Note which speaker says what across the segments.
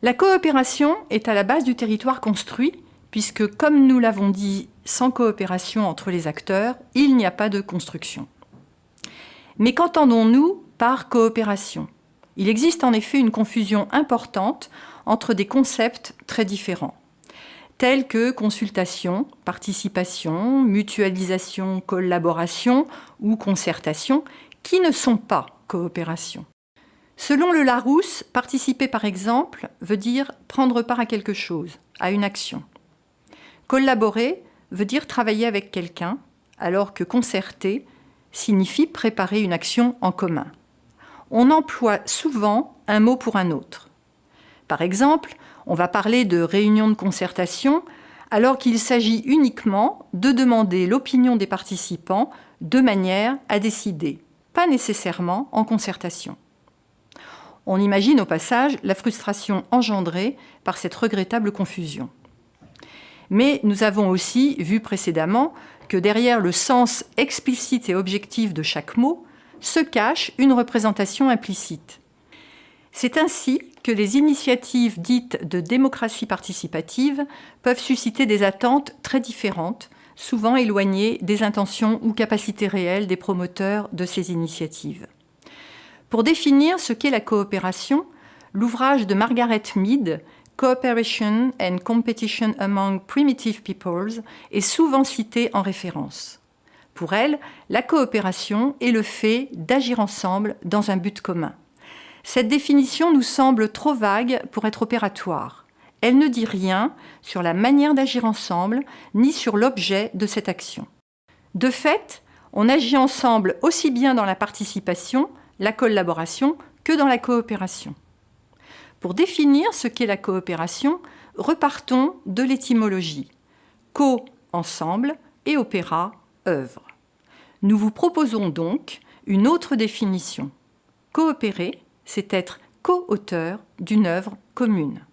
Speaker 1: La coopération est à la base du territoire construit, puisque, comme nous l'avons dit, sans coopération entre les acteurs, il n'y a pas de construction. Mais qu'entendons-nous par coopération? Il existe en effet une confusion importante entre des concepts très différents, tels que consultation, participation, mutualisation, collaboration ou concertation, qui ne sont pas coopération. Selon le Larousse, participer par exemple veut dire prendre part à quelque chose, à une action. Collaborer veut dire travailler avec quelqu'un, alors que concerter signifie préparer une action en commun. On emploie souvent un mot pour un autre. Par exemple, on va parler de réunion de concertation alors qu'il s'agit uniquement de demander l'opinion des participants de manière à décider, pas nécessairement en concertation. On imagine au passage la frustration engendrée par cette regrettable confusion. Mais nous avons aussi vu précédemment que derrière le sens explicite et objectif de chaque mot se cache une représentation implicite. C'est ainsi que les initiatives dites de démocratie participative peuvent susciter des attentes très différentes, souvent éloignées des intentions ou capacités réelles des promoteurs de ces initiatives. Pour définir ce qu'est la coopération, l'ouvrage de Margaret Mead Cooperation and Competition Among Primitive Peoples est souvent citée en référence. Pour elle, la coopération est le fait d'agir ensemble dans un but commun. Cette définition nous semble trop vague pour être opératoire. Elle ne dit rien sur la manière d'agir ensemble, ni sur l'objet de cette action. De fait, on agit ensemble aussi bien dans la participation, la collaboration, que dans la coopération. Pour définir ce qu'est la coopération, repartons de l'étymologie. Co, ensemble, et opéra, œuvre. Nous vous proposons donc une autre définition. Coopérer, c'est être co-auteur d'une œuvre commune.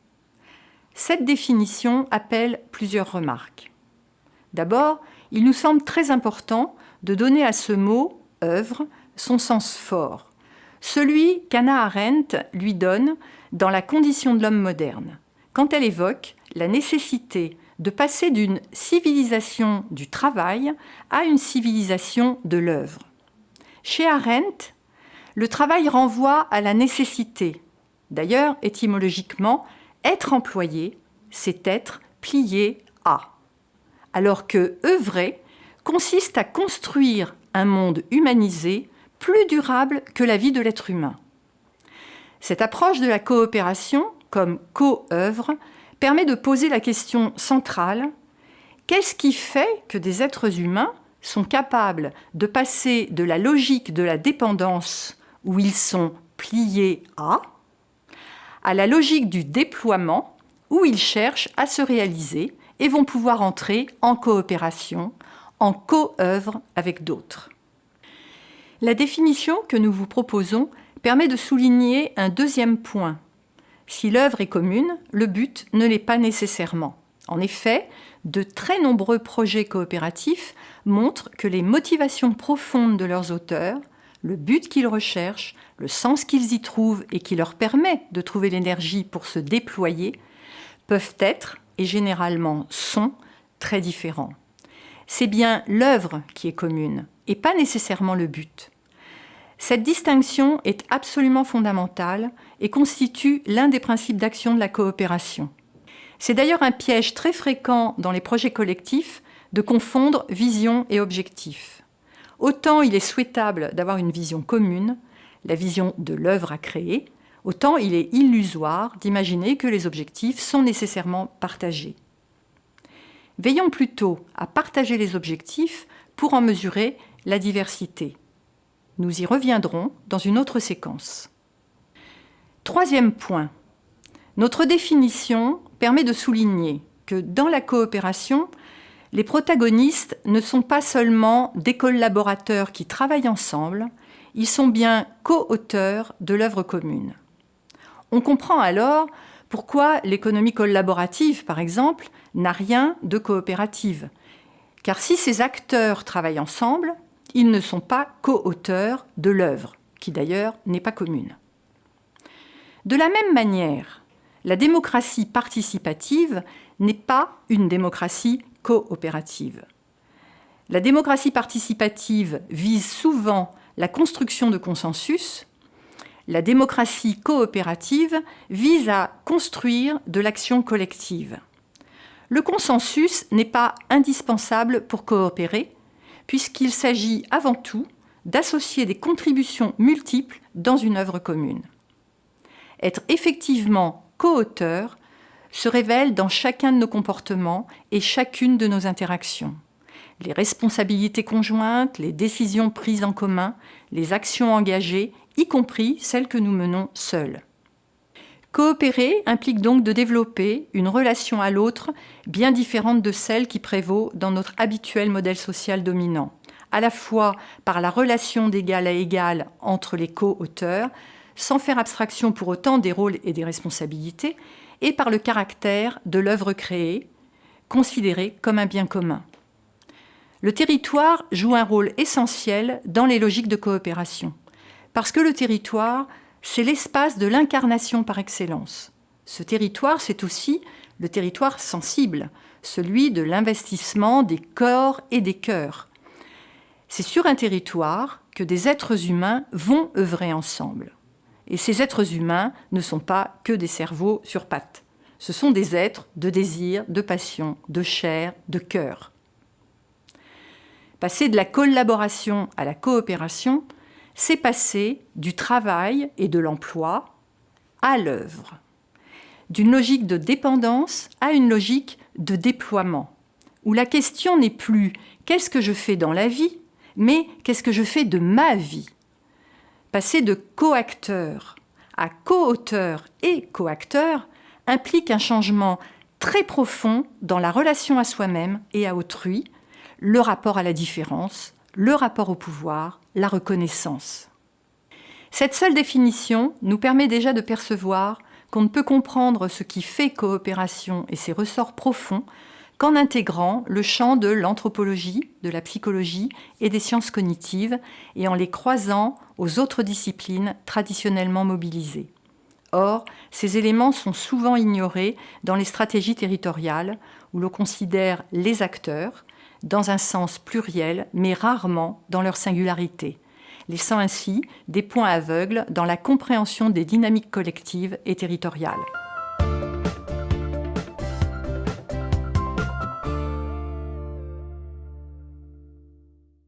Speaker 1: Cette définition appelle plusieurs remarques. D'abord, il nous semble très important de donner à ce mot « œuvre » son sens fort, celui qu'Anna Arendt lui donne dans la condition de l'homme moderne, quand elle évoque la nécessité de passer d'une civilisation du travail à une civilisation de l'œuvre. Chez Arendt, le travail renvoie à la nécessité. D'ailleurs, étymologiquement, être employé, c'est être plié à. Alors que œuvrer consiste à construire un monde humanisé plus durable que la vie de l'être humain. Cette approche de la coopération, comme co-œuvre, permet de poser la question centrale qu'est-ce qui fait que des êtres humains sont capables de passer de la logique de la dépendance, où ils sont pliés à, à la logique du déploiement, où ils cherchent à se réaliser et vont pouvoir entrer en coopération, en co-œuvre avec d'autres. La définition que nous vous proposons permet de souligner un deuxième point. Si l'œuvre est commune, le but ne l'est pas nécessairement. En effet, de très nombreux projets coopératifs montrent que les motivations profondes de leurs auteurs, le but qu'ils recherchent, le sens qu'ils y trouvent et qui leur permet de trouver l'énergie pour se déployer, peuvent être, et généralement sont, très différents. C'est bien l'œuvre qui est commune, et pas nécessairement le but. Cette distinction est absolument fondamentale et constitue l'un des principes d'action de la coopération. C'est d'ailleurs un piège très fréquent dans les projets collectifs de confondre vision et objectif. Autant il est souhaitable d'avoir une vision commune, la vision de l'œuvre à créer, autant il est illusoire d'imaginer que les objectifs sont nécessairement partagés. Veillons plutôt à partager les objectifs pour en mesurer la diversité. Nous y reviendrons dans une autre séquence. Troisième point. Notre définition permet de souligner que dans la coopération, les protagonistes ne sont pas seulement des collaborateurs qui travaillent ensemble, ils sont bien co-auteurs de l'œuvre commune. On comprend alors pourquoi l'économie collaborative, par exemple, n'a rien de coopérative. Car si ces acteurs travaillent ensemble, ils ne sont pas co-auteurs de l'œuvre, qui d'ailleurs n'est pas commune. De la même manière, La démocratie participative n'est pas une démocratie coopérative. La démocratie participative vise souvent la construction de consensus. La démocratie coopérative vise à construire de l'action collective. Le consensus n'est pas indispensable pour coopérer, puisqu'il s'agit avant tout d'associer des contributions multiples dans une œuvre commune. Être effectivement co-auteur se révèle dans chacun de nos comportements et chacune de nos interactions les responsabilités conjointes, les décisions prises en commun, les actions engagées, y compris celles que nous menons seuls. Coopérer implique donc de développer une relation à l'autre bien différente de celle qui prévaut dans notre habituel modèle social dominant, à la fois par la relation d'égal à égal entre les co-auteurs, sans faire abstraction pour autant des rôles et des responsabilités, et par le caractère de l'œuvre créée, considérée comme un bien commun. Le territoire joue un rôle essentiel dans les logiques de coopération, parce que le territoire, c'est l'espace de l'incarnation par excellence. Ce territoire, c'est aussi le territoire sensible, celui de l'investissement des corps et des cœurs. C'est sur un territoire que des êtres humains vont œuvrer ensemble. Et ces êtres humains ne sont pas que des cerveaux sur pattes. Ce sont des êtres de désir, de passion, de chair, de cœur. Passer de la collaboration à la coopération, c'est passer du travail et de l'emploi à l'œuvre, d'une logique de dépendance à une logique de déploiement, où la question n'est plus qu'est-ce que je fais dans la vie, mais qu'est-ce que je fais de ma vie. Passer de coacteur à co-auteur et coacteur implique un changement très profond dans la relation à soi-même et à autrui, le rapport à la différence, le rapport au pouvoir, la reconnaissance. Cette seule définition nous permet déjà de percevoir qu'on ne peut comprendre ce qui fait coopération et ses ressorts profonds qu'en intégrant le champ de l'anthropologie, de la psychologie et des sciences cognitives et en les croisant aux autres disciplines traditionnellement mobilisées. Or, ces éléments sont souvent ignorés dans les stratégies territoriales où l'on considère les acteurs, dans un sens pluriel, mais rarement dans leur singularité, laissant ainsi des points aveugles dans la compréhension des dynamiques collectives et territoriales.